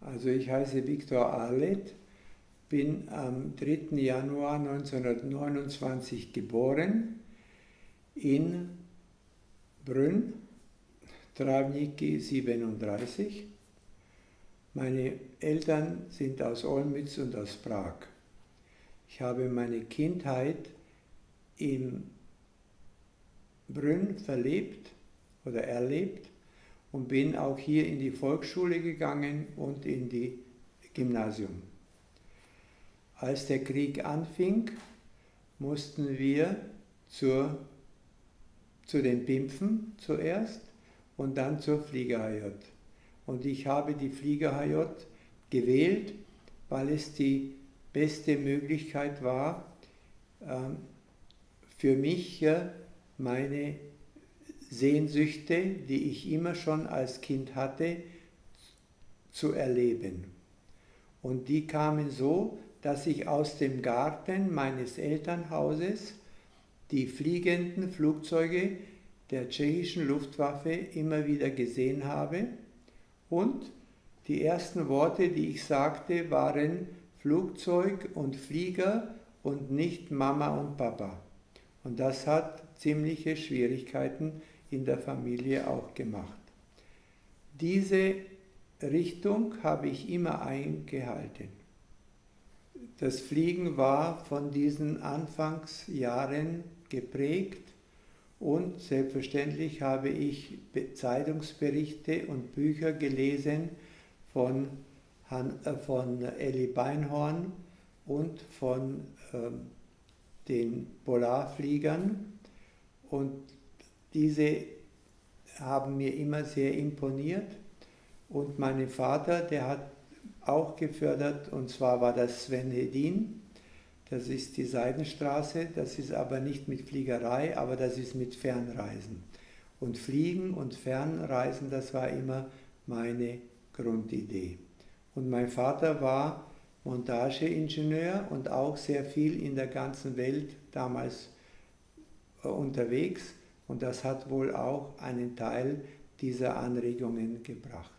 Also ich heiße Viktor Arlet, bin am 3. Januar 1929 geboren in Brünn, Travniki 37. Meine Eltern sind aus Olmütz und aus Prag. Ich habe meine Kindheit in Brünn verlebt oder erlebt und bin auch hier in die Volksschule gegangen und in die Gymnasium. Als der Krieg anfing, mussten wir zur, zu den Pimpfen zuerst und dann zur Flieger HJ. Und ich habe die Flieger HJ gewählt, weil es die beste Möglichkeit war, ähm, für mich meine Sehnsüchte, die ich immer schon als Kind hatte, zu erleben. Und die kamen so, dass ich aus dem Garten meines Elternhauses die fliegenden Flugzeuge der tschechischen Luftwaffe immer wieder gesehen habe und die ersten Worte, die ich sagte, waren Flugzeug und Flieger und nicht Mama und Papa. Und das hat ziemliche Schwierigkeiten in der Familie auch gemacht. Diese Richtung habe ich immer eingehalten. Das Fliegen war von diesen Anfangsjahren geprägt und selbstverständlich habe ich Zeitungsberichte und Bücher gelesen von, Han, äh, von Elli Beinhorn und von äh, den Polarfliegern und diese haben mir immer sehr imponiert und mein Vater, der hat auch gefördert und zwar war das Sven Hedin, das ist die Seidenstraße, das ist aber nicht mit Fliegerei, aber das ist mit Fernreisen. Und Fliegen und Fernreisen, das war immer meine Grundidee. Und mein Vater war Montageingenieur und auch sehr viel in der ganzen Welt damals äh, unterwegs und das hat wohl auch einen Teil dieser Anregungen gebracht.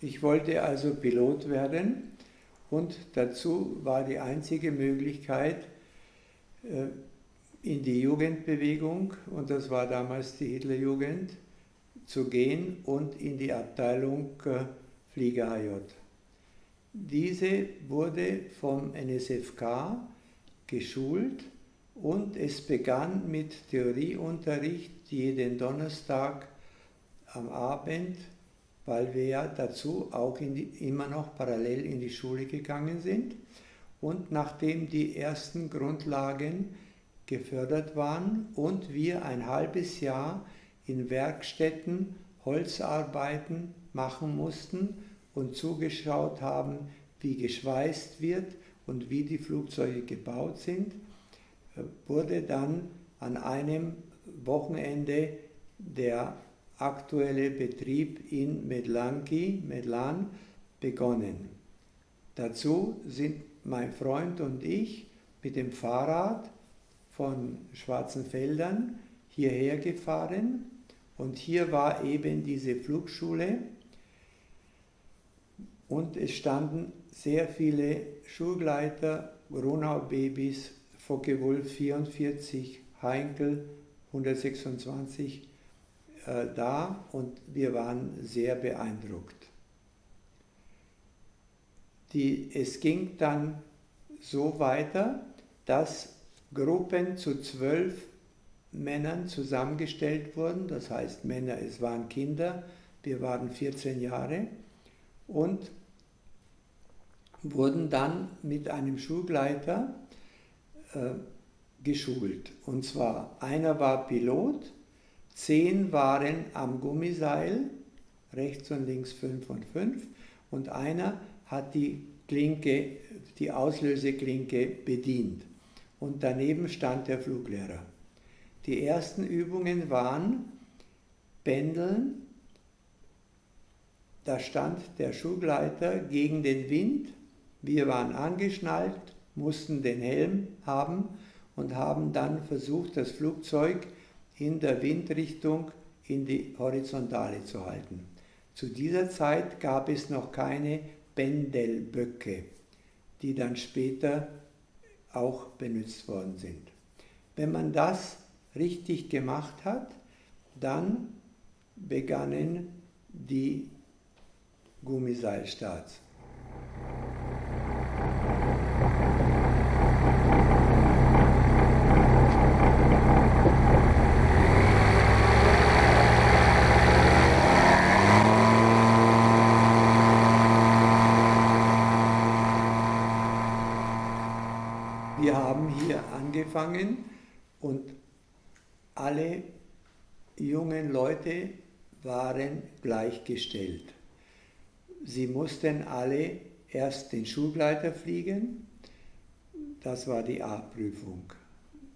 Ich wollte also Pilot werden und dazu war die einzige Möglichkeit äh, in die Jugendbewegung, und das war damals die Hitlerjugend, zu gehen und in die Abteilung äh, Flieger HJ. Diese wurde vom NSFK geschult und es begann mit Theorieunterricht jeden Donnerstag am Abend, weil wir ja dazu auch die, immer noch parallel in die Schule gegangen sind. Und nachdem die ersten Grundlagen gefördert waren und wir ein halbes Jahr in Werkstätten Holzarbeiten machen mussten, und zugeschaut haben, wie geschweißt wird und wie die Flugzeuge gebaut sind, wurde dann an einem Wochenende der aktuelle Betrieb in Medlanki, Medlan, begonnen. Dazu sind mein Freund und ich mit dem Fahrrad von Schwarzenfeldern hierher gefahren und hier war eben diese Flugschule und es standen sehr viele Schulgleiter, Grunau-Babys, Focke-Wulf 44, Heinkel 126 äh, da und wir waren sehr beeindruckt. Die, es ging dann so weiter, dass Gruppen zu zwölf Männern zusammengestellt wurden, das heißt Männer, es waren Kinder, wir waren 14 Jahre. Und wurden dann mit einem Schulgleiter äh, geschult. Und zwar einer war Pilot, zehn waren am Gummiseil, rechts und links fünf und fünf, und einer hat die Klinke, die Auslöseklinke bedient. Und daneben stand der Fluglehrer. Die ersten Übungen waren Pendeln, da stand der Schulgleiter gegen den Wind wir waren angeschnallt, mussten den Helm haben und haben dann versucht, das Flugzeug in der Windrichtung in die Horizontale zu halten. Zu dieser Zeit gab es noch keine Pendelböcke, die dann später auch benutzt worden sind. Wenn man das richtig gemacht hat, dann begannen die Gummiseilstarts. Wir haben hier angefangen und alle jungen Leute waren gleichgestellt. Sie mussten alle erst den Schulgleiter fliegen, das war die A-Prüfung.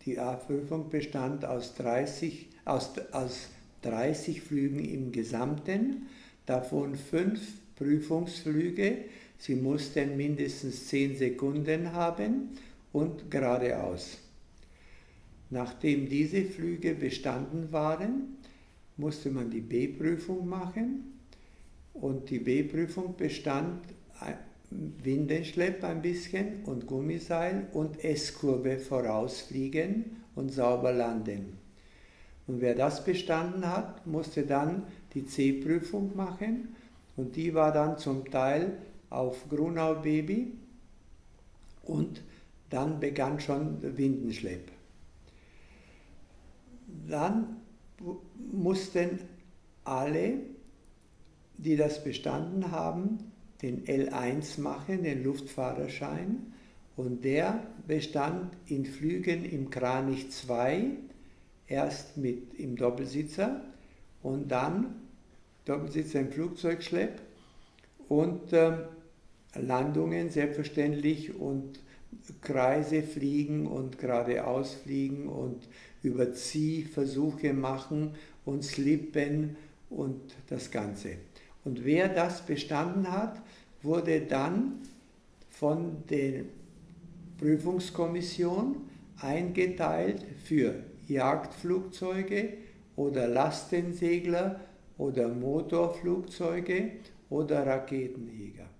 Die A-Prüfung bestand aus 30, aus, aus 30 Flügen im Gesamten, davon fünf Prüfungsflüge. Sie mussten mindestens 10 Sekunden haben und geradeaus. Nachdem diese Flüge bestanden waren, musste man die B-Prüfung machen und die B-Prüfung bestand Windenschlepp ein bisschen und Gummiseil und S-Kurve vorausfliegen und sauber landen. Und wer das bestanden hat, musste dann die C-Prüfung machen und die war dann zum Teil auf Grunau Baby und dann begann schon Windenschlepp. Dann mussten alle, die das bestanden haben, den L1 machen, den Luftfahrerschein, und der bestand in Flügen im Kranich 2, erst mit im Doppelsitzer und dann Doppelsitzer im Flugzeugschlepp und äh, Landungen selbstverständlich und Kreise fliegen und geradeaus fliegen und über Ziehversuche machen und slippen und das Ganze. Und wer das bestanden hat, wurde dann von der Prüfungskommission eingeteilt für Jagdflugzeuge oder Lastensegler oder Motorflugzeuge oder Raketenjäger.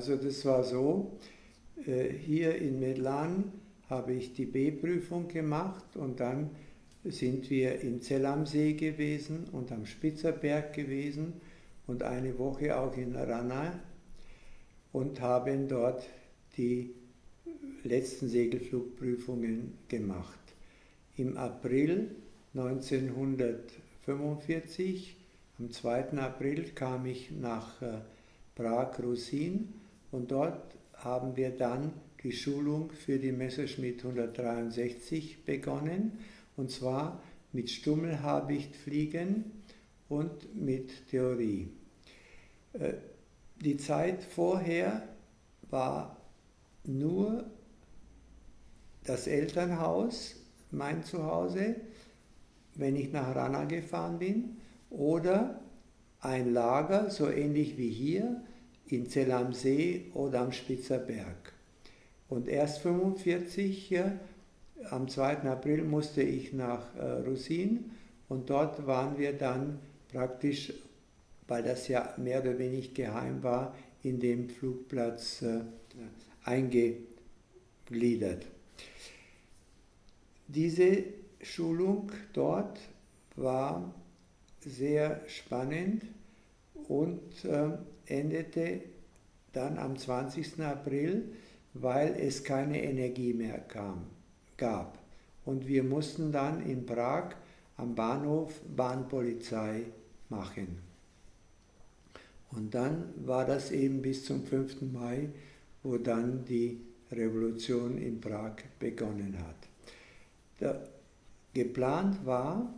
Also das war so, äh, hier in Medlan habe ich die B-Prüfung gemacht und dann sind wir im Zell am See gewesen und am Spitzerberg gewesen und eine Woche auch in Rana und haben dort die letzten Segelflugprüfungen gemacht. Im April 1945, am 2. April, kam ich nach äh, Prag-Rusin und dort haben wir dann die Schulung für die Messerschmitt 163 begonnen und zwar mit Stummelhabichtfliegen und mit Theorie. Äh, die Zeit vorher war nur das Elternhaus, mein Zuhause, wenn ich nach Rana gefahren bin, oder ein Lager, so ähnlich wie hier, in Zell am See oder am Spitzer Berg. Und erst 1945, am 2. April, musste ich nach äh, Rusin und dort waren wir dann praktisch, weil das ja mehr oder weniger geheim war, in dem Flugplatz äh, eingegliedert. Diese Schulung dort war sehr spannend und äh, endete dann am 20. April, weil es keine Energie mehr kam, gab. Und wir mussten dann in Prag am Bahnhof Bahnpolizei machen. Und dann war das eben bis zum 5. Mai, wo dann die Revolution in Prag begonnen hat. Der, geplant war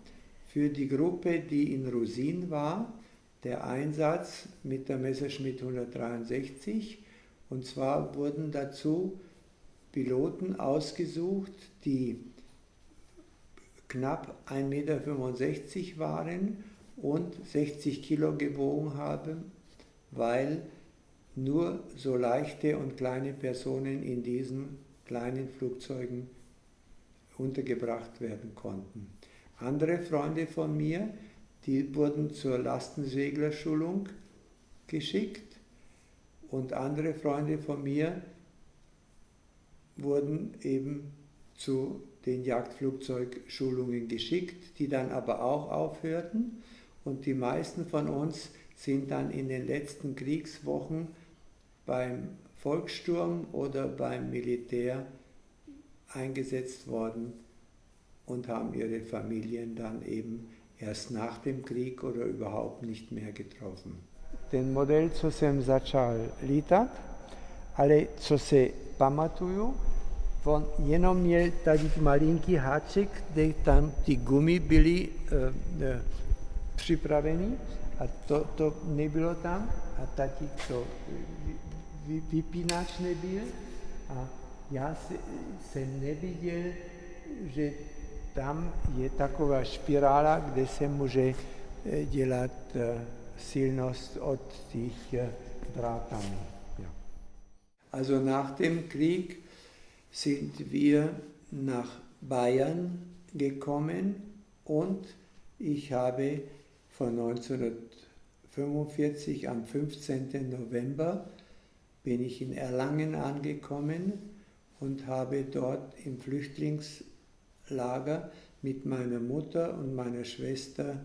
für die Gruppe, die in Rusin war, der Einsatz mit der Messerschmitt 163 und zwar wurden dazu Piloten ausgesucht, die knapp 1,65 Meter waren und 60 Kilo gewogen haben, weil nur so leichte und kleine Personen in diesen kleinen Flugzeugen untergebracht werden konnten. Andere Freunde von mir, die wurden zur Lastenseglerschulung geschickt und andere Freunde von mir wurden eben zu den Jagdflugzeugschulungen geschickt, die dann aber auch aufhörten. Und die meisten von uns sind dann in den letzten Kriegswochen beim Volkssturm oder beim Militär eingesetzt worden und haben ihre Familien dann eben erst nach dem Krieg oder überhaupt nicht mehr getroffen. Ten model, co jsem začal lítat, ale co se pamatuju, on jenom měl tady malinký háček, kde tam ty gumy byly uh, uh, připraveny a to, to nebylo tam a taky to vy, vypínač nebyl a já se, neviděl, že tam je taková špirála, kde se může eh, dělat eh, silnost od těch eh, drátami. Ja. Also nach dem Krieg sind wir nach Bayern gekommen und ich habe von 1945 am 15. November bin ich in Erlangen angekommen und habe dort im Flüchtlingslager mit meiner Mutter und meiner Schwester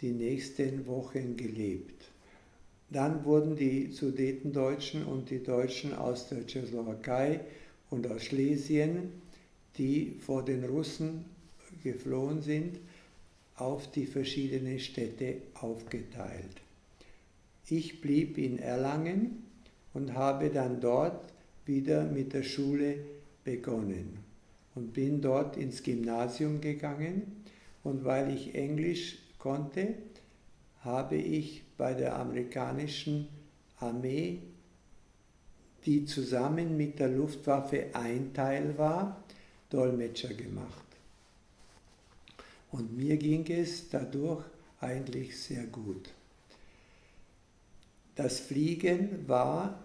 die nächsten Wochen gelebt. Dann wurden die Sudetendeutschen und die Deutschen aus der Tschechoslowakei und aus Schlesien, die vor den Russen geflohen sind, auf die verschiedenen Städte aufgeteilt. Ich blieb in Erlangen und habe dann dort wieder mit der Schule begonnen und bin dort ins Gymnasium gegangen und weil ich Englisch konnte, habe ich bei der amerikanischen Armee, die zusammen mit der Luftwaffe ein Teil war, Dolmetscher gemacht. Und mir ging es dadurch eigentlich sehr gut. Das Fliegen war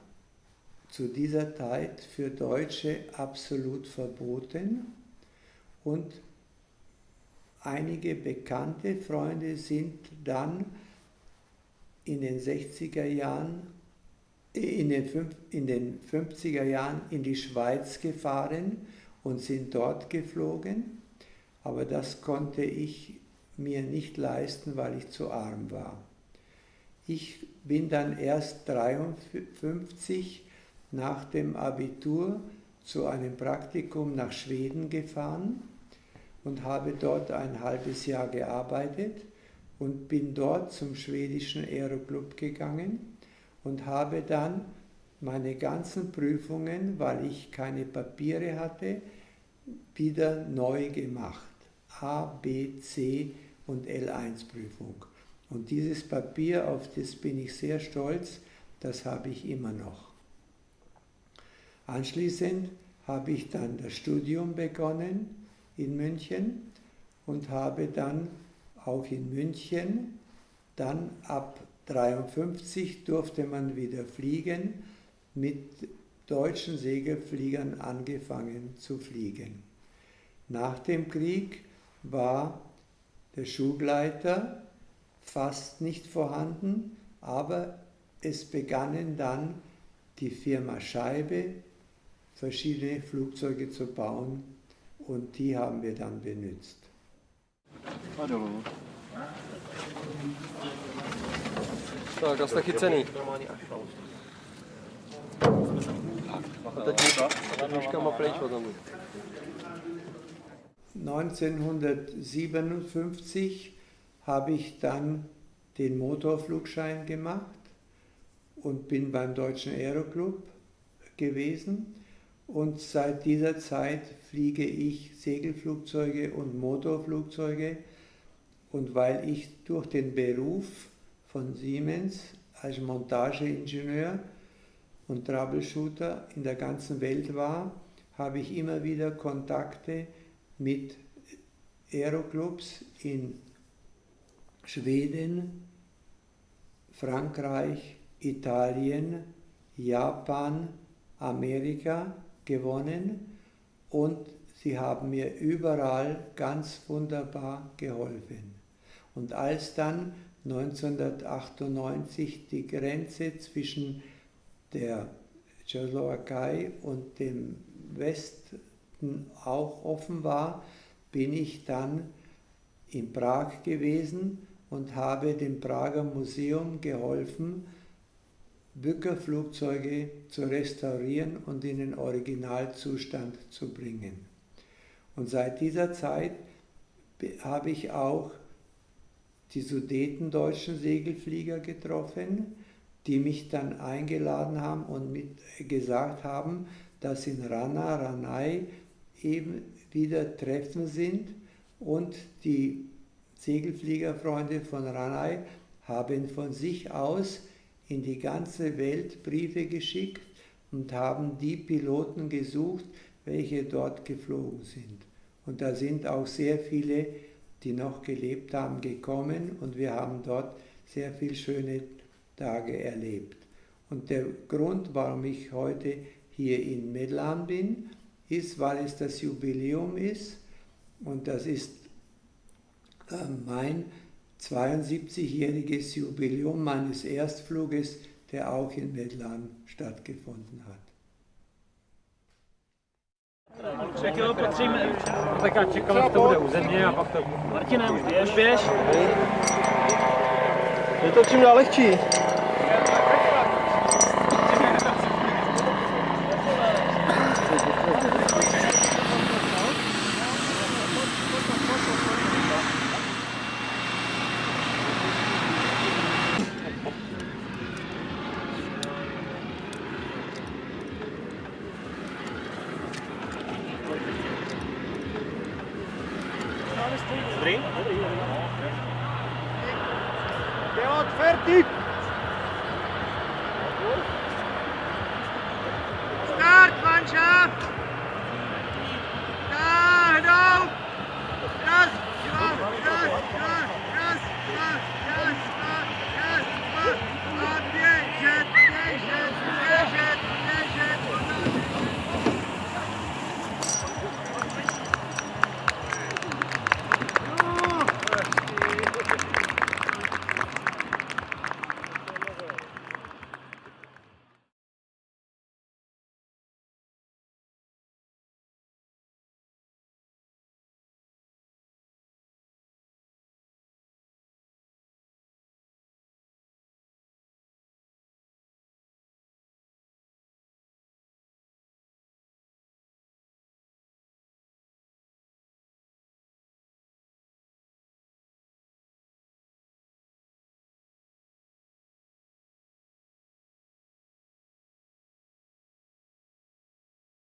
zu dieser Zeit für Deutsche absolut verboten und einige bekannte Freunde sind dann in den 60er Jahren, in den, in den 50er Jahren in die Schweiz gefahren und sind dort geflogen, aber das konnte ich mir nicht leisten, weil ich zu arm war. Ich bin dann erst 1953 nach dem Abitur zu einem Praktikum nach Schweden gefahren und habe dort ein halbes Jahr gearbeitet und bin dort zum schwedischen Aeroclub gegangen und habe dann meine ganzen Prüfungen, weil ich keine Papiere hatte, wieder neu gemacht. A, B, C und L1 Prüfung. Und dieses Papier, auf das bin ich sehr stolz, das habe ich immer noch. Anschließend habe ich dann das Studium begonnen in München und habe dann auch in München, dann ab 1953 durfte man wieder fliegen, mit deutschen Segelfliegern angefangen zu fliegen. Nach dem Krieg war der Schulleiter fast nicht vorhanden, aber es begannen dann die Firma Scheibe verschiedene Flugzeuge zu bauen und die haben wir dann benutzt. Hallo. Tak, asi taky cený. A teď nůžkama pryč potom. 1957 habe ich dann den Motorflugschein gemacht und bin beim Deutschen Aeroclub gewesen. Und seit dieser Zeit fliege ich Segelflugzeuge und Motorflugzeuge. Und weil ich durch den Beruf von Siemens als Montageingenieur und Troubleshooter in der ganzen Welt war, habe ich immer wieder Kontakte mit Aeroclubs in Schweden, Frankreich, Italien, Japan, Amerika gewonnen und sie haben mir überall ganz wunderbar geholfen. Und als dann 1998 die Grenze zwischen der Tschechoslowakei und dem Westen auch offen war, bin ich dann in Prag gewesen und habe dem Prager Museum geholfen, Bückerflugzeuge zu restaurieren und in den Originalzustand zu bringen. Und seit dieser Zeit habe ich auch die sudetendeutschen Segelflieger getroffen, die mich dann eingeladen haben und mit gesagt haben, dass in Rana, Ranai eben wieder Treffen sind und die Segelfliegerfreunde von Ranai haben von sich aus in die ganze Welt Briefe geschickt und haben die Piloten gesucht, welche dort geflogen sind. Und da sind auch sehr viele, die noch gelebt haben, gekommen und wir haben dort sehr viele schöne Tage erlebt. Und der Grund, warum ich heute hier in Medlan bin, ist, weil es das Jubiläum ist und das ist äh, mein 72-jähriges Jubiläum meines Erstfluges, der auch in Medlan stattgefunden hat. Tak jo, patříme. Tak já čekám, že to bude u země a pak to... Martine, už běž. běž. Je to čím dál lehčí. Start fertig!